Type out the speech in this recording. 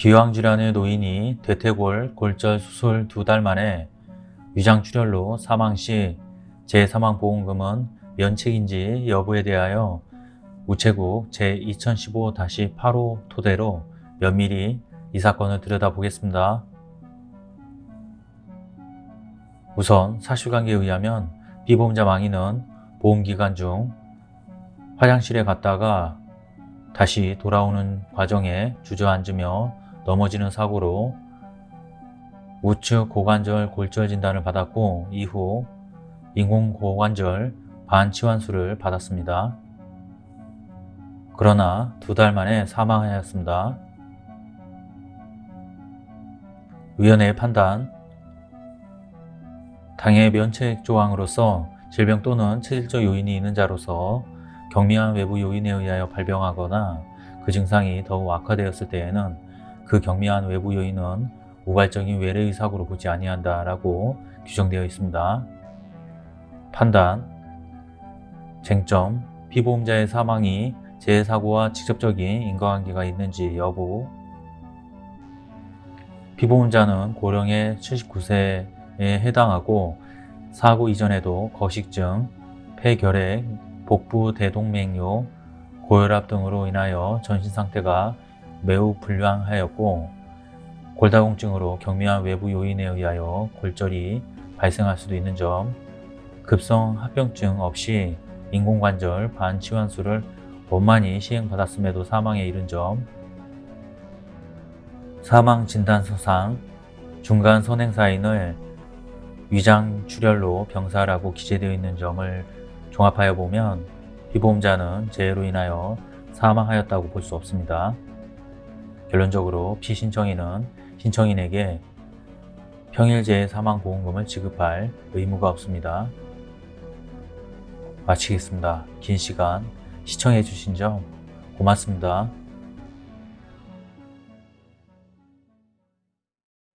기왕질환의 노인이 대퇴골 골절 수술 두 달 만에 위장출혈로 사망 시 재사망보험금은 면책인지 여부에 대하여 우체국 제2015-8호 토대로 면밀히 이 사건을 들여다보겠습니다. 우선 사실관계에 의하면 피보험자 망인은 보험기간 중 화장실에 갔다가 다시 돌아오는 과정에 주저앉으며 넘어지는 사고로 우측 고관절 골절 진단을 받았고 이후 인공고관절 반치환수를 받았습니다. 그러나 두 달 만에 사망하였습니다. 위원회의 판단 당해 면책 조항으로서 질병 또는 체질적 요인이 있는 자로서 경미한 외부 요인에 의하여 발병하거나 그 증상이 더욱 악화되었을 때에는 그 경미한 외부 요인은 우발적인 외래의 사고로 보지 아니한다라고 규정되어 있습니다. 판단. 쟁점. 피보험자의 사망이 재해사고와 직접적인 인과관계가 있는지 여부. 피보험자는 고령의 79세에 해당하고 사고 이전에도 거식증, 폐결핵, 복부 대동맥류, 고혈압 등으로 인하여 전신 상태가 매우 불량하였고 골다공증으로 경미한 외부 요인에 의하여 골절이 발생할 수도 있는 점 급성 합병증 없이 인공관절 반치환수를 원만히 시행받았음에도 사망에 이른 점 사망진단서상 중간 선행사인을 위장출혈로 병사라고 기재되어 있는 점을 종합하여 보면 피보험자는 재해로 인하여 사망하였다고 볼 수 없습니다. 결론적으로 피신청인은 신청인에게 평일재해 사망보험금을 지급할 의무가 없습니다. 마치겠습니다. 긴 시간 시청해 주신 점 고맙습니다.